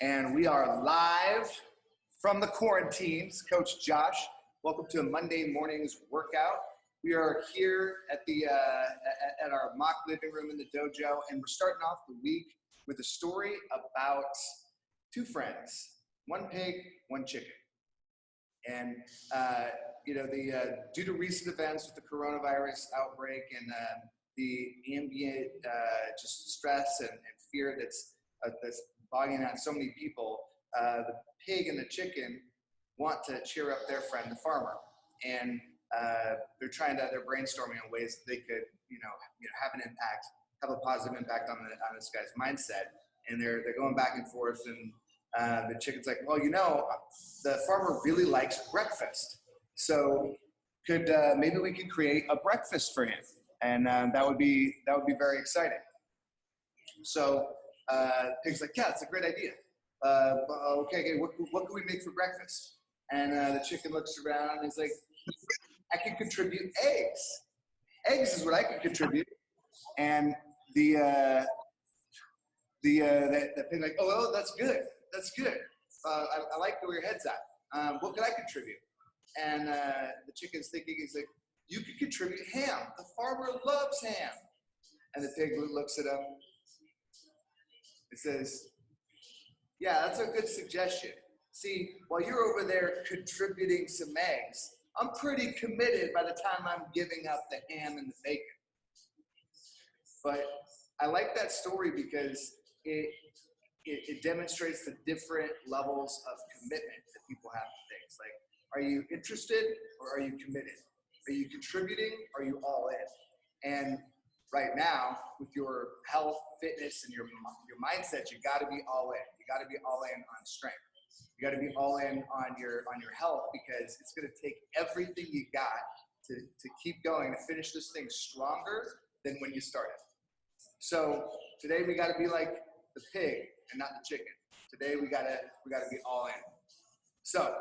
and we are live from the quarantines. Coach Josh, welcome to Monday morning's workout. We are here at the uh, at, at our mock living room in the dojo, and we're starting off the week with a story about two friends, one pig, one chicken. And uh, you know, the uh, due to recent events with the coronavirus outbreak and uh, the ambient uh, just stress and, and fear that's uh, that's bogging down so many people, uh, the pig and the chicken want to cheer up their friend, the farmer, and uh, they're trying to they're brainstorming on ways they could you know you know have an impact, have a positive impact on the on this guy's mindset, and they're they're going back and forth and. Uh, the chicken's like, well, you know, the farmer really likes breakfast. So could uh, maybe we could create a breakfast for him, and um, that would be that would be very exciting. So uh, pig's like, yeah, it's a great idea. Uh, okay, okay, what, what can we make for breakfast? And uh, the chicken looks around and he's like, I can contribute eggs. Eggs is what I can contribute. And the uh, the, uh, like, oh, oh, that's good, that's good. Uh, I, I like where your head's at. Um, what can I contribute? And uh, the chicken's thinking, he's like, you could contribute ham. The farmer loves ham. And the pig looks at him. It says, yeah, that's a good suggestion. See, while you're over there contributing some eggs, I'm pretty committed by the time I'm giving up the ham and the bacon. But I like that story because it, it, it demonstrates the different levels of commitment that people have to things. Like, are you interested or are you committed? Are you contributing? Are you all in? And right now, with your health, fitness, and your your mindset, you got to be all in. You got to be all in on strength. You got to be all in on your on your health because it's going to take everything you got to to keep going to finish this thing stronger than when you started. So today we got to be like the pig and not the chicken. Today we gotta we gotta be all in. So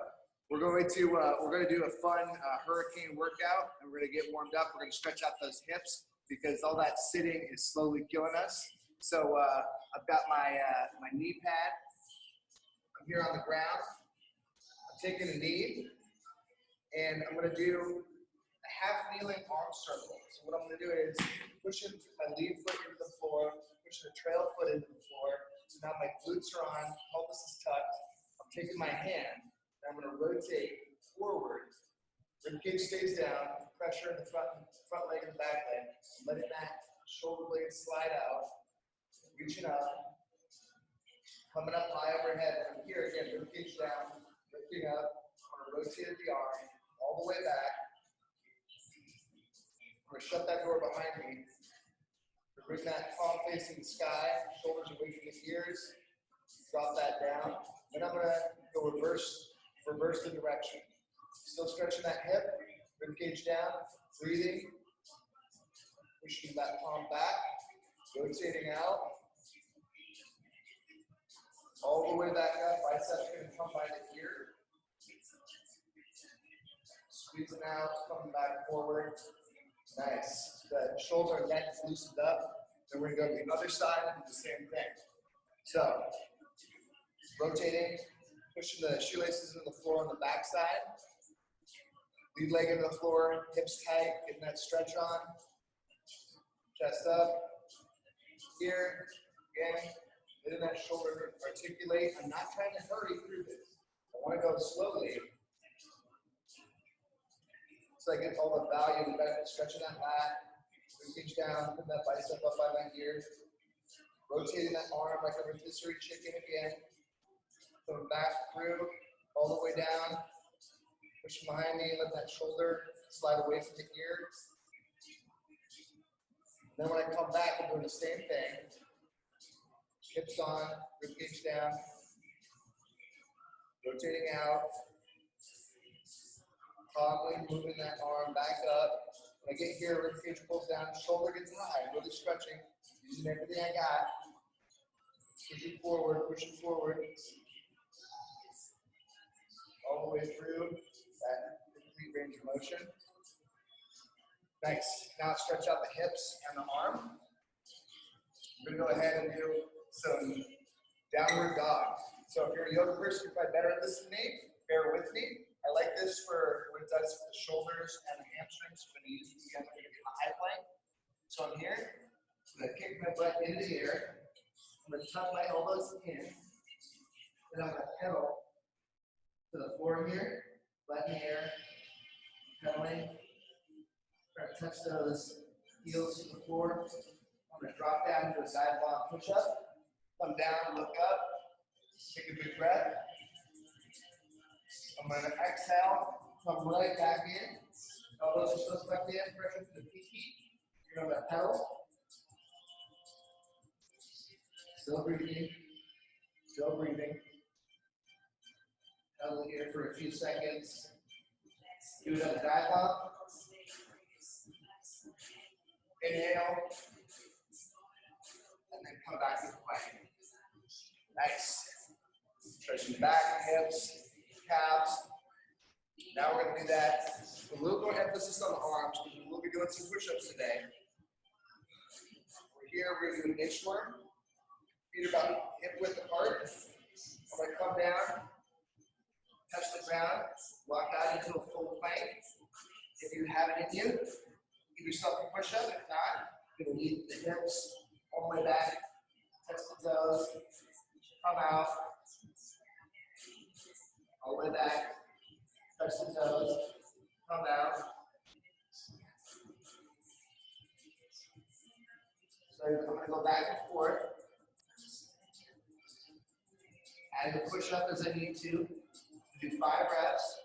we're going to uh, we're going to do a fun uh, hurricane workout, and we're going to get warmed up. We're going to stretch out those hips because all that sitting is slowly killing us. So uh, I've got my uh, my knee pad. I'm here on the ground. I'm taking a knee, and I'm going to do a half kneeling arm circle. So what I'm going to do is pushing my lead foot into the floor, pushing the trail foot into the floor. So now my glutes are on, pelvis is tucked. I'm taking my hand and I'm going to rotate forward. Rib cage stays down, pressure in the front, front leg and the back leg. Letting that shoulder blade slide out, reaching up, coming up high overhead. From here again, rib cage down, lifting up. I'm to rotate the arm all the way back. I'm to shut that door behind me. Bring that palm facing the sky, shoulders away from the ears. Drop that down. Then I'm going to go reverse reverse the direction. Still stretching that hip, rib cage down, breathing, pushing that palm back, rotating out, all the way back up, biceps gonna come by the ear. Squeezing out, coming back forward. Nice. The shoulder and neck loosened up. Then we're gonna go to the other side and do the same thing. So, rotating, pushing the shoelaces into the floor on the backside. Lead leg into the floor, hips tight, getting that stretch on. Chest up. Here, again, letting that shoulder articulate. I'm not trying to hurry through this. I want to go slowly. So I get all the value and benefit stretching that back. Reach down, put that bicep up by my ear. Rotating that arm like a rotisserie chicken again. Coming back through, all the way down. Push behind me, let that shoulder slide away from the ear. Then when I come back, I'm doing the same thing. Hips on, ribcage down. Rotating out. Calmly moving that arm back up. When I get here, ribcage pulls down, shoulder gets high, really stretching, using everything I got. Pushing forward, pushing forward all the way through that complete range of motion. Nice. Now stretch out the hips and the arm. I'm going to go ahead and do some downward dog. So if you're a yoga person, you're probably better at this than me. Bear with me. I like this for what it does for the shoulders and the hamstrings. I'm going to use it together to get my high plank. So I'm here. I'm going to kick my butt into the air. I'm going to tuck my elbows in. Then I'm going to pedal to the floor here. The air. Pedaling. Try to touch those heels to the floor. I'm going to drop down to a side block push up. Come down, look up. Take a big breath. I'm going to exhale, come right back in. Elbows are still tucked in, pressure to the pinky. You're going to pedal. Still breathing. Still breathing. Pedal here for a few seconds. Do the dive up. Inhale. And then come back to the plank. Nice. Stretching the back, hips, calves. Now we're going to do that a little more emphasis on the arms. We'll be doing some push-ups today. We're here, we're going to do an inchworm. Feet about hip width apart. I'm going to come down, touch the ground, walk out into a full plank. If you have it in you, give yourself a push-up. If not, going to lead the hips all the way back, touch the toes, come out, all the way back, touch the toes, come out. So I'm going to go back and forth. Add the push up as I need to. Do five reps.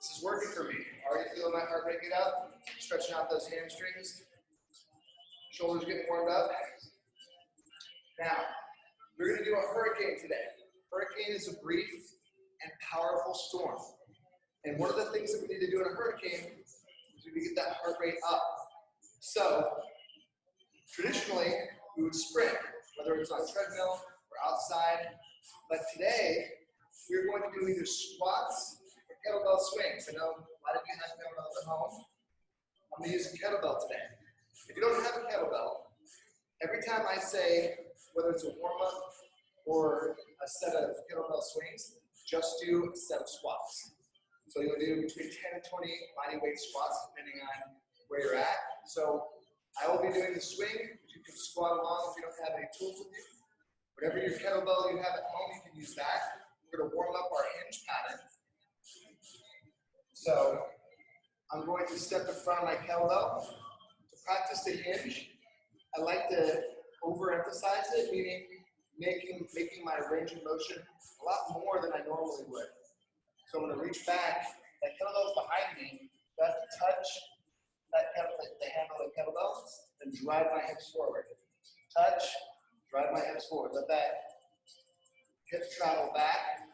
This is working for me. Already feeling my heart rate get up, stretching out those hamstrings. Shoulders getting warmed up. Now, we're going to do a hurricane today. Hurricane is a brief and powerful storm. And one of the things that we need to do in a hurricane is we need to get that heart rate up. So, traditionally, we would sprint, whether it's on a treadmill or outside. But today, we're going to do either squats or kettlebell swings. I know a lot of you have kettlebells at home. I'm going to use a kettlebell today. If you don't have a kettlebell, every time I say, whether it's a warm up or a set of kettlebell swings, just do a set of squats. So you'll do between 10 and 20 body weight squats, depending on where you're at. So I will be doing the swing. You can squat along if you don't have any tools with you. Whatever your kettlebell you have at home, you can use that. We're going to warm up our hinge pattern. So I'm going to step in front of my kettlebell. To practice the hinge, I like to overemphasize it, meaning making, making my range of motion a lot more than I normally would. So I'm to reach back. That kettlebell's behind me. Have to touch that kettlebell, the handle of the kettlebell, and drive my hips forward. Touch, drive my hips forward. Let that hip travel back.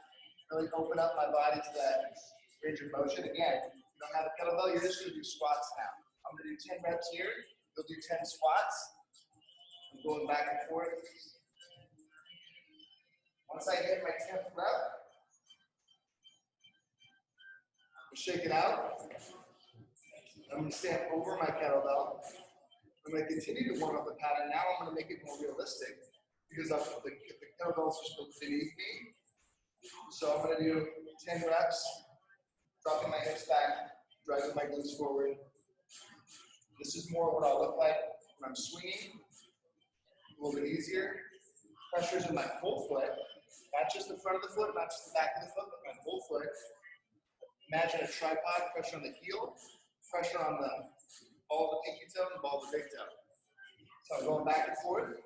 Really open up my body to that range of motion. Again, you don't have a kettlebell, you're just to do squats now. I'm to do 10 reps here. You'll do 10 squats. I'm going back and forth. Once I hit my 10th rep, shake it out. I'm going to stand over my kettlebell. I'm going to continue to warm up the pattern. Now I'm going to make it more realistic because I'm, the, the kettlebells are still beneath me. So I'm going to do 10 reps, dropping my hips back, driving my glutes forward. This is more what I'll look like when I'm swinging. A little bit easier. Pressure's in my whole foot, not just the front of the foot, not just the back of the foot, but my whole foot. Imagine a tripod, pressure on the heel, pressure on the ball of the pinky toe and ball of the big toe. So I'm going back and forth.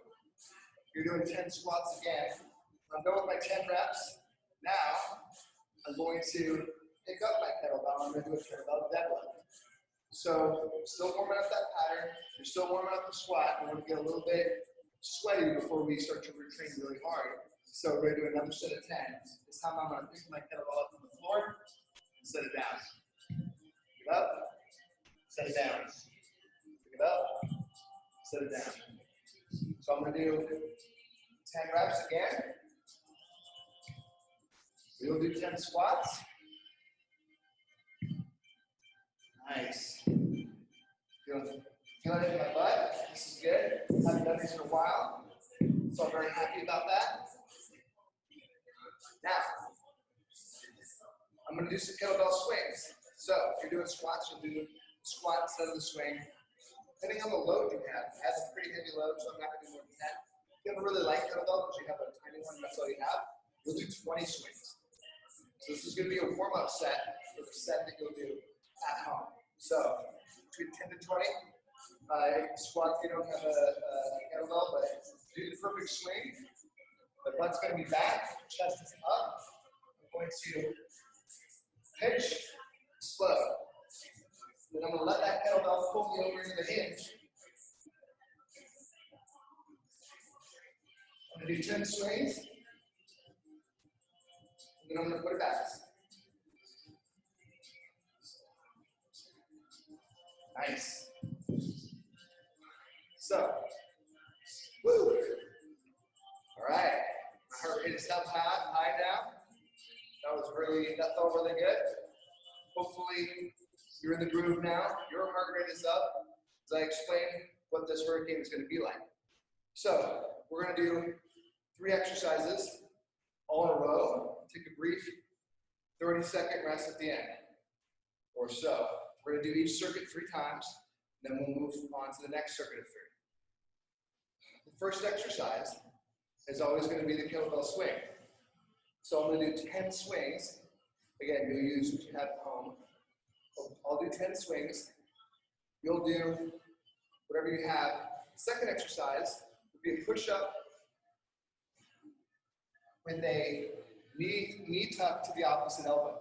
You're doing 10 squats again. I'm done with my 10 reps. Now, I'm going to pick up my kettlebell. I'm going to do a kettlebell deadlift. So, still warming up that pattern. You're still warming up the squat. We want to get a little bit sweaty before we start to retrain really hard. So, we're going to do another set of 10. This time, I'm going to pick my kettlebell up from the floor and set it down. It up, set it down. Pick it up, set it down. So, I'm going to do 10 reps again. We'll do 10 squats. Nice. Feeling Feeling it in my butt. This is good. I Haven't done this in a while. So I'm very happy about that. Now, I'm gonna do some kettlebell swings. So if you're doing squats, you'll do squat instead of the swing. Depending on the load you have, it has a pretty heavy load, so I'm not gonna do more than that. If you have a really light kettlebell, because you have a tiny one, that's all you have, you'll do 20 swings. So this is gonna be a warm-up set for the set that you'll do at home. So between 10 to 20, uh, squat if you don't have a, a kettlebell, but do the perfect swing. The butt's gonna be back, chest is up. I'm going to pitch, slow. Then I'm gonna let that kettlebell pull me over into the hinge. I'm gonna do 10 swings. And then I'm gonna put it back. Nice. So, woo. All right. My heart rate is up high, high now. That was really, that felt really good. Hopefully, you're in the groove now. Your heart rate is up as I explain what this hurricane is going to be like. So, we're going to do three exercises all in a row. Take a brief 30 second rest at the end or so. We're going to do each circuit three times, then we'll move on to the next circuit of three. The first exercise is always going to be the kettlebell swing. So I'm going to do 10 swings. Again, you'll use what you have. I'll do 10 swings. You'll do whatever you have. Second exercise would be a push-up with a knee, knee tuck to the opposite elbow.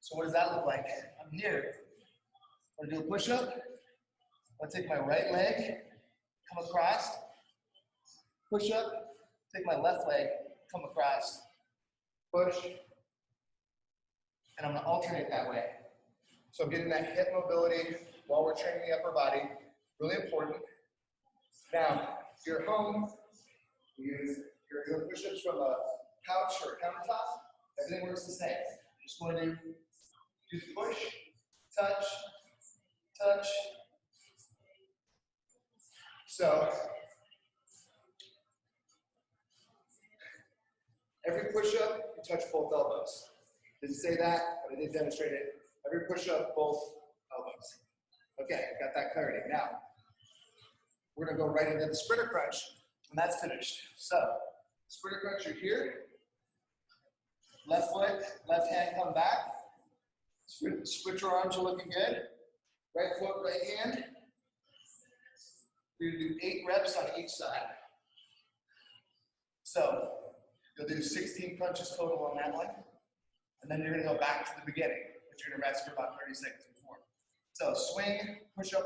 So what does that look like? I'm here. I'm gonna do a push-up. I'm gonna take my right leg, come across, push up, take my left leg, come across, push, and I'm gonna alternate that way. So getting that hip mobility while we're training the upper body, really important. Now, if you're home, you, you're doing push-ups from a couch or a countertop, everything works the same. Just going to do the push, touch, touch. So, every push-up, you touch both elbows. Didn't say that, but I did demonstrate it. Every push-up, both elbows. Okay, got that clarity. Now, we're gonna go right into the sprinter crunch, and that's finished. So, sprinter crunch, you're here. Left foot, left hand come back. Switch, your arms you're looking good. Right foot, right hand. We're gonna do eight reps on each side. So, you'll do 16 crunches total on that one. And then you're gonna go back to the beginning, gonna rest for about 30 seconds before. So swing, push up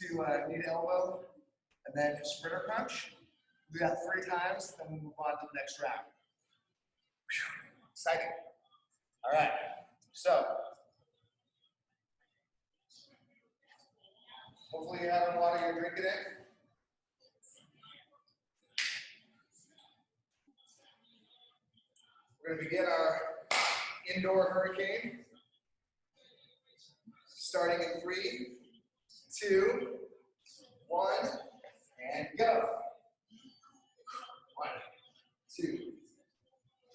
to uh, knee to elbow, and then sprinter crunch. Do that three times, then we'll move on to the next round. Exciting. All right, so hopefully you're having water, you're drinking it. We're going to begin our indoor hurricane. Starting in three, two, one, and go. One, two,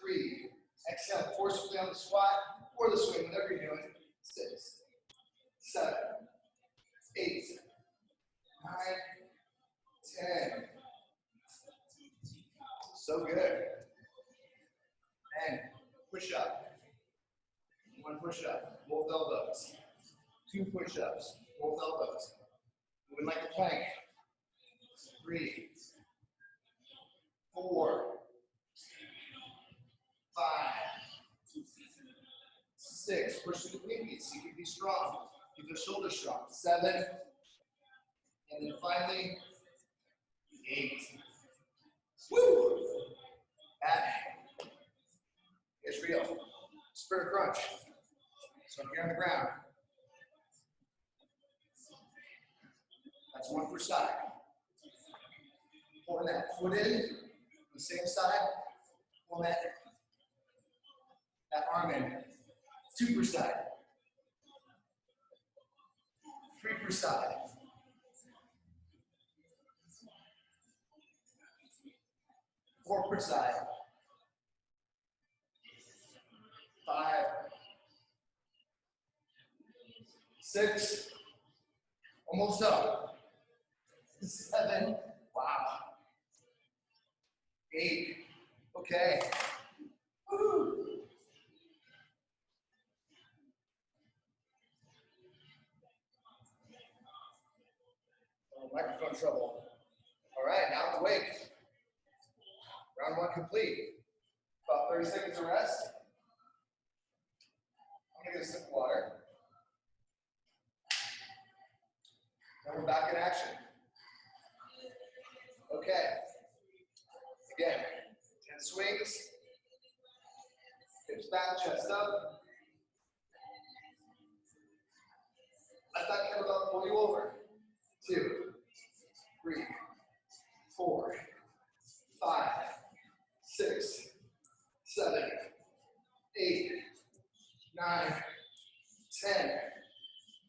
three. Exhale forcefully on the squat or the swing, whatever you're doing. Six, seven, eight, nine, ten. So good. And push up. One push up, both elbows. Two push ups, both elbows. Moving like a plank. Three, four, five, six. Push through the pinkies. You can be strong. Keep the shoulders strong. Seven. And then finally, eight. Woo! Is real. Sprinter crunch. So I'm here on the ground. That's one per side. Pulling that foot in, the same side, Pulling that, that arm in, two per side, three per side. Four per side. Five. Six. Almost up. Seven. Wow. Eight. Okay. Oh, microphone trouble. All right, now awake. Round one complete. About 30 seconds of rest. I'm gonna get a sip of water. Now we're back in action. Okay. Again, 10 swings. Hips back, chest up. Let that kettlebell pull you over. Two, three, four, five, six, seven, eight, nine, ten.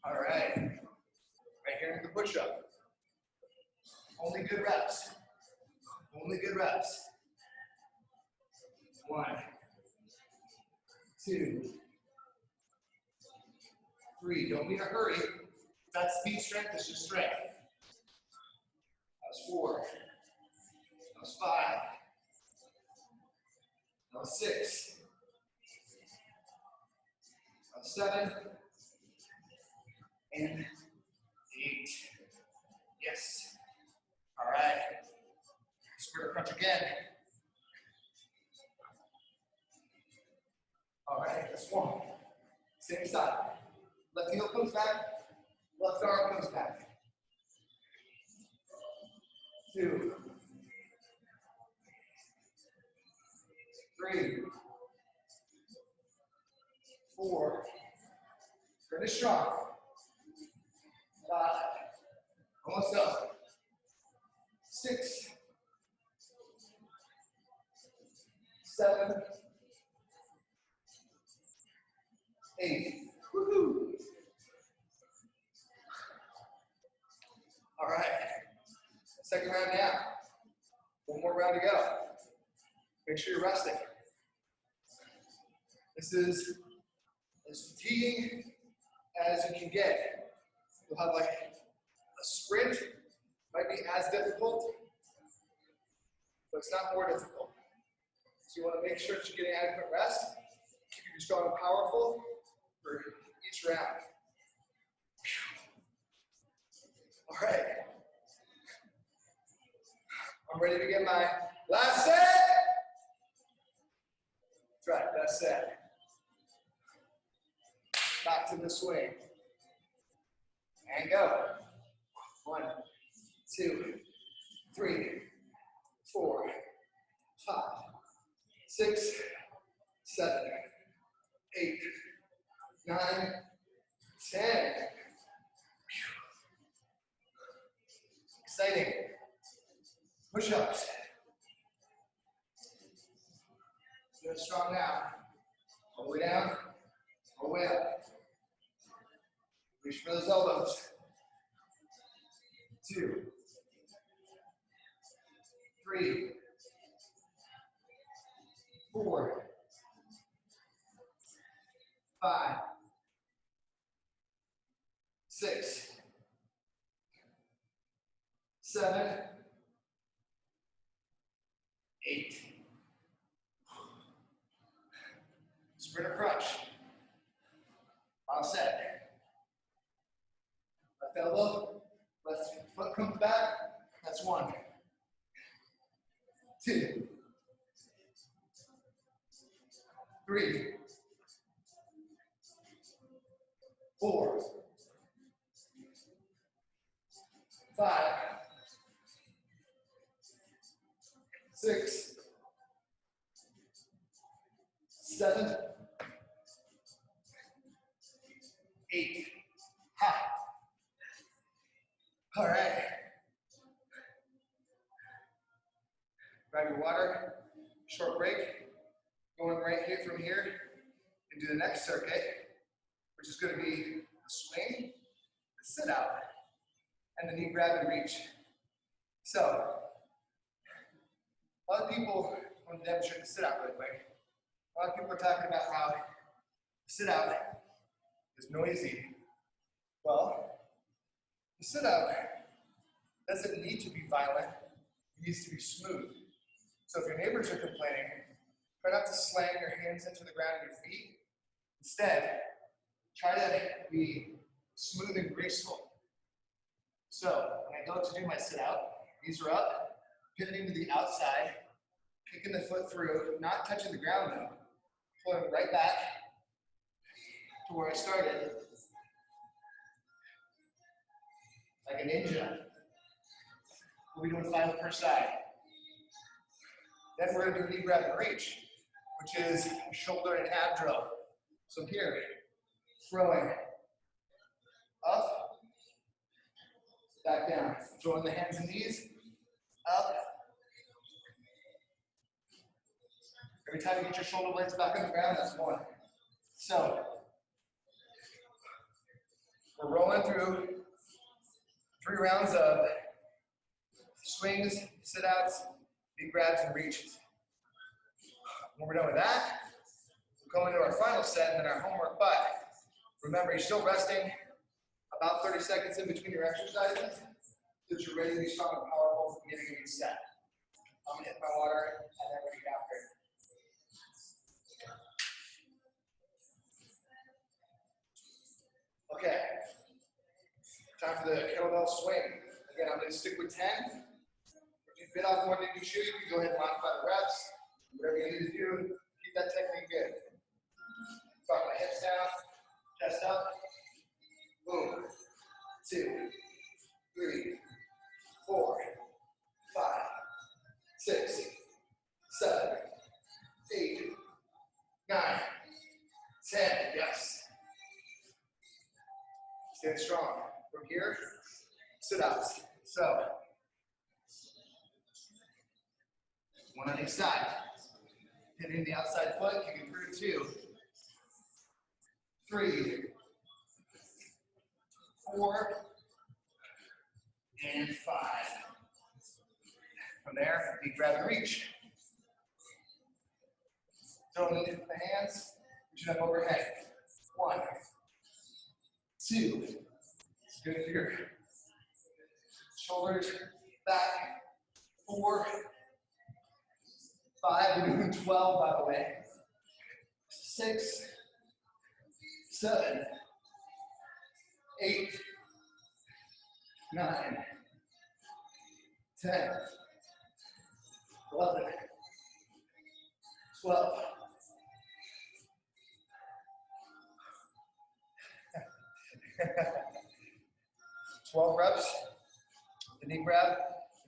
All right. Right here in the push-up. Only good reps. Only good reps. One, two, three. Don't be in a hurry. That's speed strength, it's just strength. That was four. That was five. That was six. That was seven. And eight. Yes. All right. Square crunch again. All right, that's one. Same side. Left heel comes back, left arm comes back. Two. Three. Four. Finish strong. Five. Almost up. Six. Seven. Eight. Woohoo. All right. Second round now. One more round to go. Make sure you're resting. This is as fatiguing as you can get. You'll have like a sprint, might be as difficult, but it's not more difficult. So you want to make sure that you're getting adequate rest, keep you strong and powerful for each round. All right. I'm ready to get my last set. That's right, best set. Back to the swing. And go. One, two, three, four, five, six, seven, eight, nine, ten. Exciting. Push-ups. Good, strong now. All the way down, all the way up. Reach for those elbows. Two. Three. Four. Five. Six. Seven. Eight. Sprinter crunch. All set. Elbow, left foot comes back. That's one. Two. Three. Four. Five. Six. Seven. Eight. Ha. All right. Grab your water, short break. Going right here from here into the next circuit, which is going to be a swing, a sit out, and the knee grab and reach. So, A lot of people, want to demonstrate the sit out really quick. A lot of people are talking about how sit out is noisy. Well, the sit out doesn't need to be violent, it needs to be smooth. So if your neighbors are complaining, try not to slam your hands into the ground and your feet. Instead, try to be smooth and graceful. So when I go to do my sit out, knees are up, pivoting to the outside, kicking the foot through, not touching the ground though, pulling right back to where I started, like a ninja. We'll be doing five per side. Then we're gonna do knee grab and reach, which is shoulder and ab drill. So here, throwing up, back down, throwing the hands and knees, up. Every time you get your shoulder blades back on the ground, that's one. So, we're rolling through three rounds of swings, sit outs, knee grabs, and reaches. When we're done with that, we'll go into our final set and then our homework. But remember, you're still resting about 30 seconds in between your exercises so that you're ready to be strong and powerful the beginning of each set. I'm gonna hit my water and then we're gonna get after it. Okay. Time for the kettlebell swing. Again, I'm gonna stick with 10. If you bit off than you chew, you can go ahead and modify the reps. Whatever you need to do, keep that technique good. Drop my hips down, chest up. Boom. Two, three, four, five, six,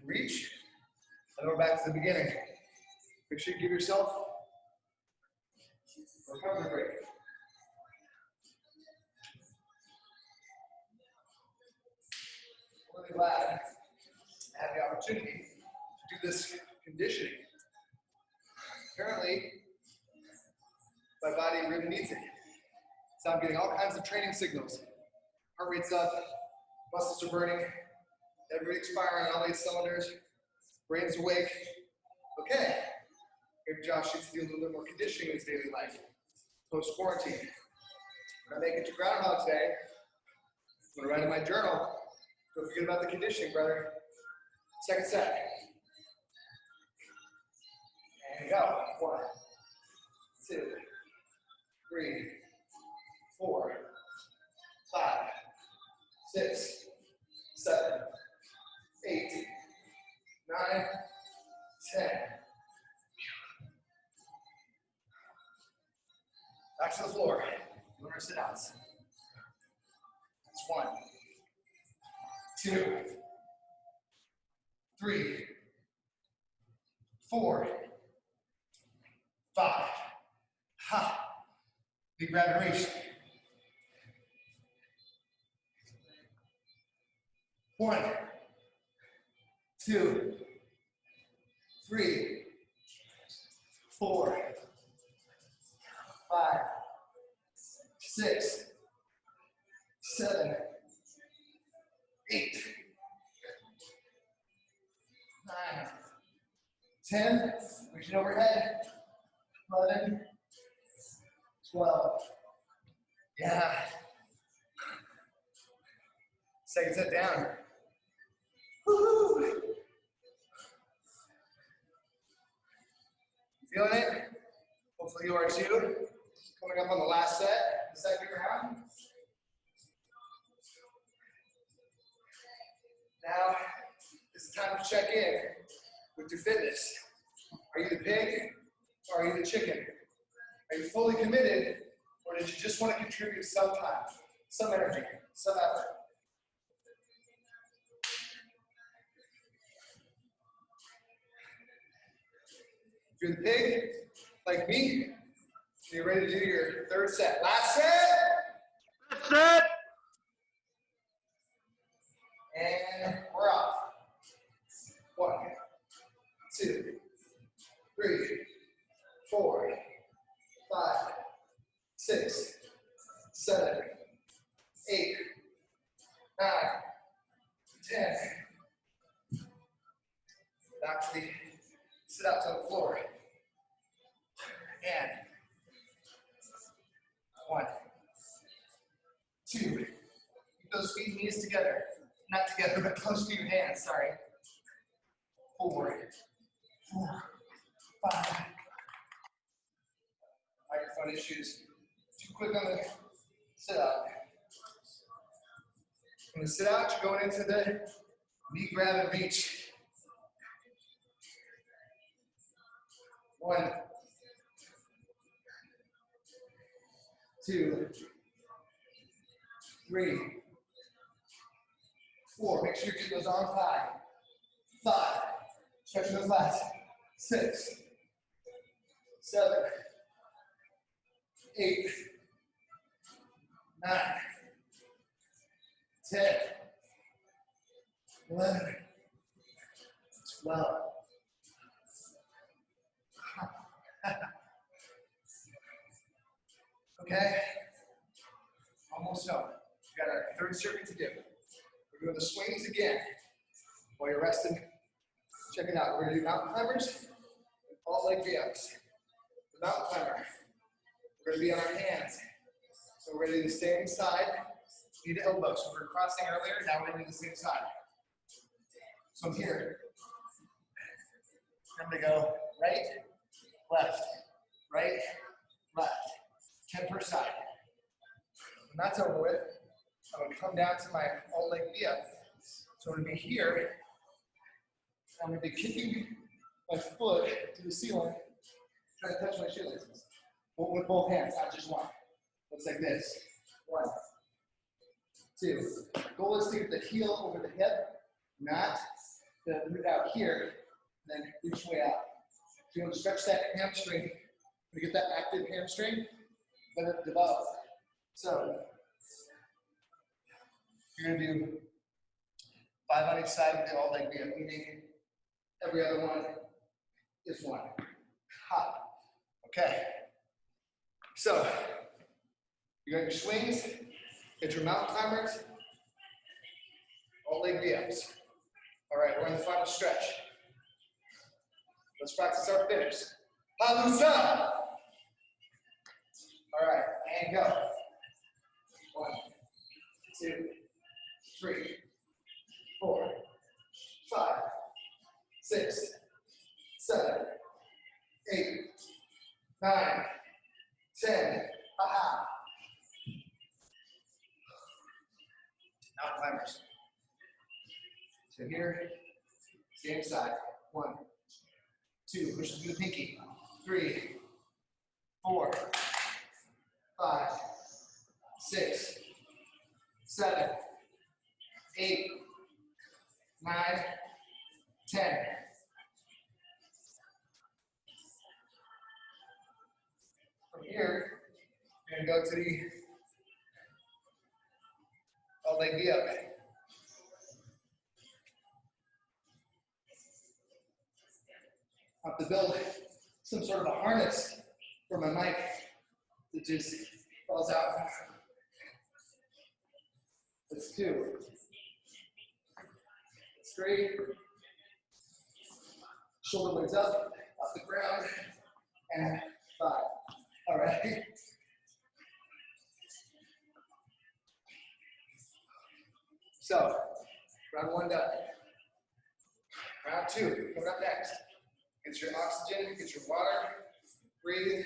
reach, and we're back to the beginning. Make sure you give yourself a recovery break. really glad I had the opportunity to do this conditioning. Apparently, my body really needs it. So I'm getting all kinds of training signals. Heart rate's up, muscles are burning, everything's firing on all these cylinders, brain's awake. Okay, maybe Josh needs to do a little bit more conditioning in his daily life, post quarantine. When I make it to Groundhog Day, I'm gonna write in my journal don't forget about the conditioning, brother. Second set. And go. One, two, three, four, five, six, seven, eight, nine, ten. Back to the floor. Lower sit outs. That's one two, three, four, five. Ha. Big reach. One, two, three, four, five, six, seven, eight, nine, 10, reaching overhead. 11, 12. Yeah. Second set down. Woo-hoo. Feeling it? Hopefully you are too. Coming up on the last set, the second round. Now, it's time to check in with your fitness. Are you the pig or are you the chicken? Are you fully committed or did you just want to contribute some time, some energy, some effort? If you're the pig, like me, you're ready to do your third set. Last set. That's it. And we're off. One, two, three, four, five, six, seven, eight, nine, ten. Back to the sit out to the floor. And one, two. Keep those feet and knees together. Not together, but close to your hands, sorry. Four, four, five. Microphone issues. Too quick on the sit out. In the sit out, you're going into the knee grab and reach. One, two, three, four. Make sure you keep those arms high. Five. Stretching those lats. Six. Seven. Eight. Nine. Ten. Eleven. Twelve. okay. Almost done. Got our third circuit to do. We're doing the swings again while you're resting. Check it out. We're gonna do mountain climbers, all leg V-ups. The mountain climber. We're gonna be on our hands. So we're gonna do the same side, knee to elbow. So we are crossing earlier, now we're gonna do the same side. So I'm here. I'm gonna go right, left, right, left. 10 per side. When that's over with, I'm gonna come down to my all leg V-up. So I'm gonna be here. I'm gonna be kicking my foot to the ceiling, trying to touch my shoelaces. But with both hands, not just one. Looks like this. One, two. Goal is to get the heel over the hip, not the root out here, then reach way out. So you want to stretch that hamstring. To get that active hamstring, let it develop. So gonna do five on each side of the all leg V-up, meaning every other one is one. Hop. Okay. So you got your swings, get your mountain climbers, all leg V-ups. All right, we're in the final stretch. Let's practice our finish. Halusa. All right, and go. One, two, three, four, five, six, seven, eight, nine, ten. Aha. Now climbers. So here, same side. One, two, push through the pinky. Three, four, five, six, seven, nine, ten. From here, you're gonna go to the all leg V up. Have to build some sort of a harness for my mic that just falls out. That's two. Three. Shoulder blades up, off the ground, and five. All right. So, round one done. Round two, coming up next. Get your oxygen, get your water, breathe,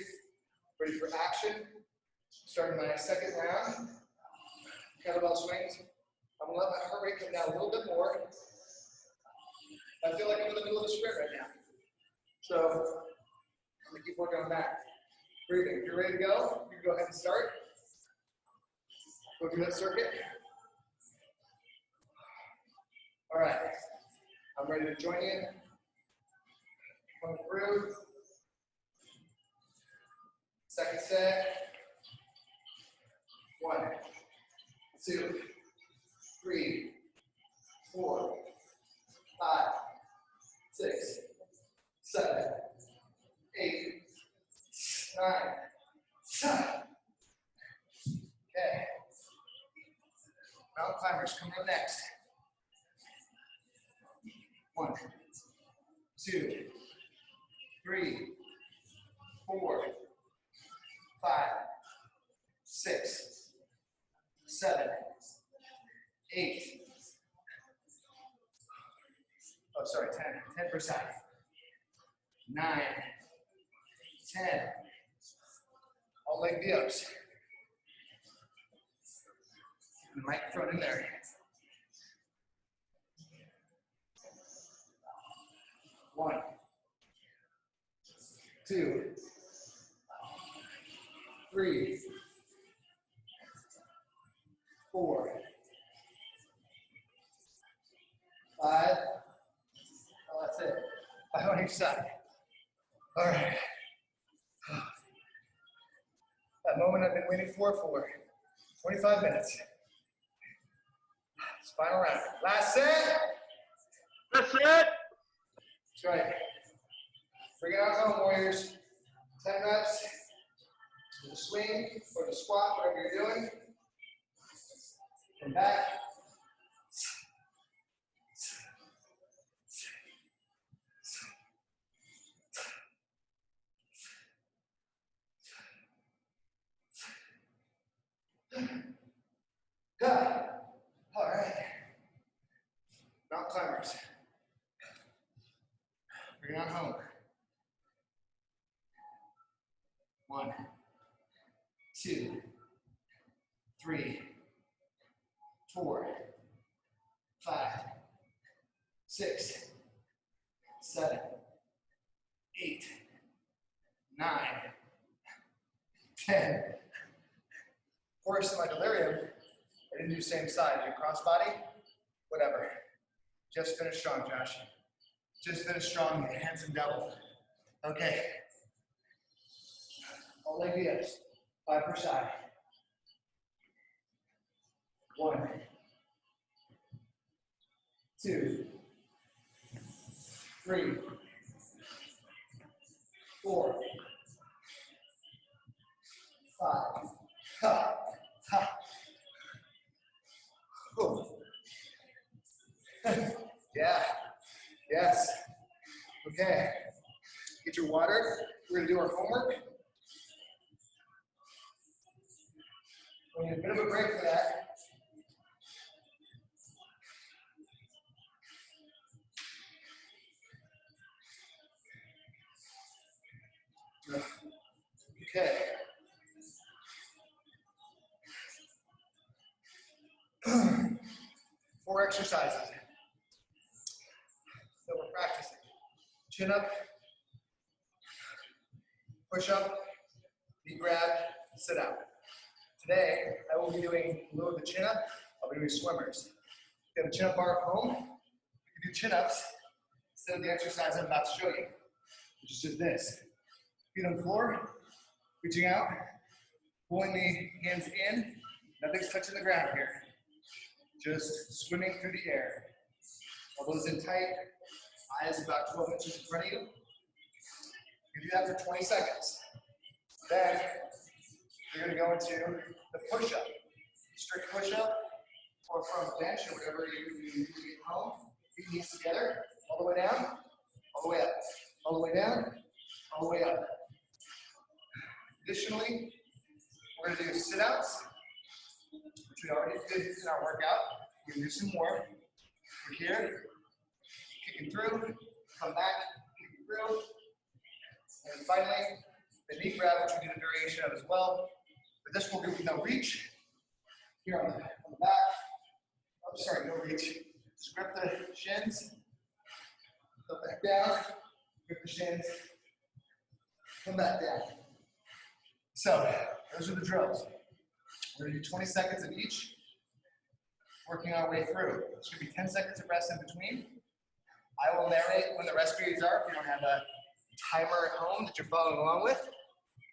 ready for action. Starting my second round. Kettlebell swings. I'm gonna let my heart rate come down a little bit more. I feel like I'm in the middle of a sprint right now. So I'm gonna keep working on that. Breathing. If you're ready to go, you can go ahead and start. Go through that circuit. All right. I'm ready to join in. Coming through. Second set. One, two, three, four, five, six, seven, eight, nine, ten. Okay. Mountain climbers coming up next. One, two, three, four, five, six, seven, eight. Oh, sorry, 10, 10 per side. Nine, 10. All leg V-ups. The microphone in there. One, two, three, four, five. Five on each side. All right. That moment I've been waiting for for 25 minutes. It's final round. Last set. That's it. That's right. Bring it out home, Warriors. 10 reps. The swing or the squat, whatever you're doing. Come back. Good. All right. Mountain climbers. Bring it on home. One, two, three, four, five, six, seven, eight, nine, ten. Of course, in my delirium, I didn't do same side. Do crossbody, whatever. Just finish strong, Josh. Just finish strong, handsome double. Okay. All leg V-ups, five per side. One, two, three, four, five. Ha, ha. Yeah. Yes. Okay. Get your water. We're gonna do our homework. We need a bit of a break for that. Okay. Four exercises that we're practicing. Chin up, push up, knee grab, sit out. Today, I will be doing a little of the chin up. I'll be doing swimmers. If you have a chin up bar at home, you can do chin ups instead of the exercise I'm about to show you, which is just this. Feet on the floor, reaching out, pulling the hands in. Nothing's touching the ground here. Just swimming through the air. Elbows in tight, eyes about 12 inches in front of you. You do that for 20 seconds. Then you're gonna go into the push-up. Strict push-up, or from bench or whatever you, you do at home. Feet knees together, all the way down. all the way up, all the way down, all the way up. Additionally, we're gonna do which we already did in our workout. We're do some more. We're here, kicking through, come back, kicking through. And finally, the knee grab, which we did a variation of as well. But this will do no reach. Here on the, back. I'm sorry, no reach. Just grip the shins. Go back down. Grip the shins. Come back down. So, those are the drills. We're gonna do 20 seconds of each, working our way through. It's gonna be 10 seconds of rest in between. I will narrate when the rest periods are if you don't have a timer at home that you're following along with.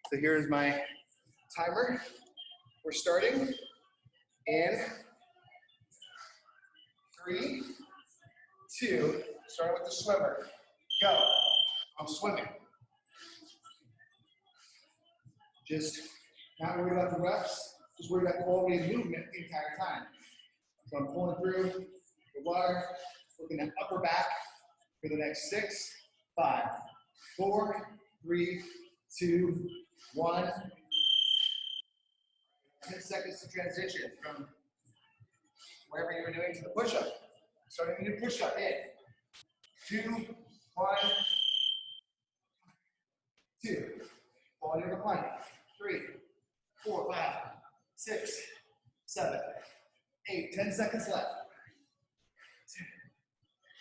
So here's my timer. We're starting in three, two, starting with the swimmer. Go. I'm swimming. Just not worried about the reps, the quality of movement the entire time. So I'm pulling through the water, working that upper back for the next six, five, four, three, two, one. 10 seconds to transition from wherever you were doing to the push-up. Starting new push-up in. Two, one, two. Quality of recline. Three, four, five, six, seven, eight. Ten seconds left.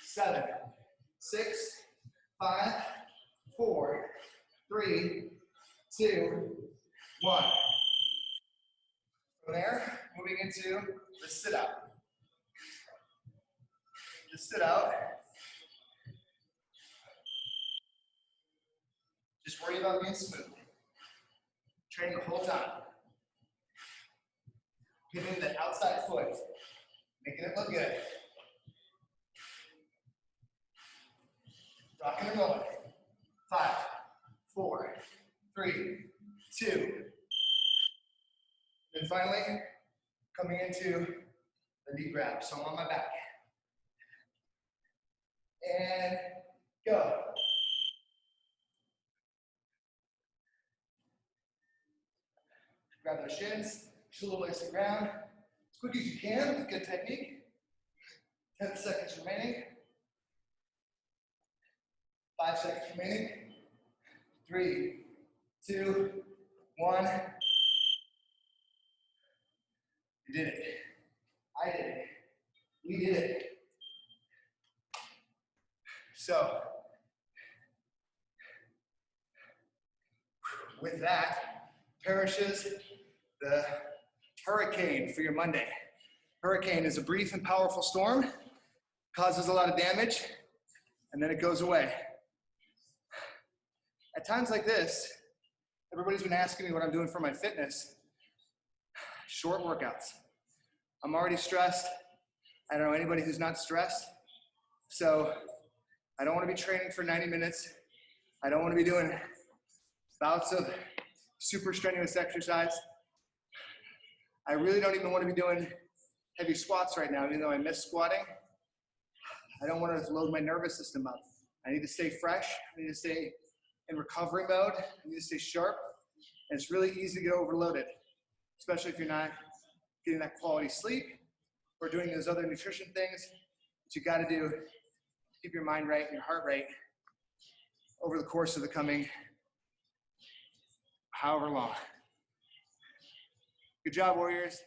Seven, six, five, four, three, two, one. From there, moving into the sit out. The sit out. Just worry about being smooth. Train the whole time. Hitting the outside foot. Making it look good. Rocking and rolling. Five, four, three, two, and finally, coming into the knee grab. So I'm on my back. And go. Grab those shins, shoulder the ground. As quick as you can, good technique. 10 seconds remaining. Five seconds remaining. Three, two, one. You did it. I did it. We did it. So, with that, perishes the hurricane for your Monday. Hurricane is a brief and powerful storm, causes a lot of damage, and then it goes away. At times like this, everybody's been asking me what I'm doing for my fitness. Short workouts. I'm already stressed. I don't know anybody who's not stressed. So I don't want to be training for 90 minutes. I don't want to be doing bouts of super strenuous exercise. I really don't even want to be doing heavy squats right now, even though I miss squatting. I don't want to load my nervous system up. I need to stay fresh. I need to stay in recovery mode. I need to stay sharp. And it's really easy to get overloaded, especially if you're not getting that quality sleep or doing those other nutrition things that you got to do to keep your mind right and your heart rate over the course of the coming however long. Good job, Warriors.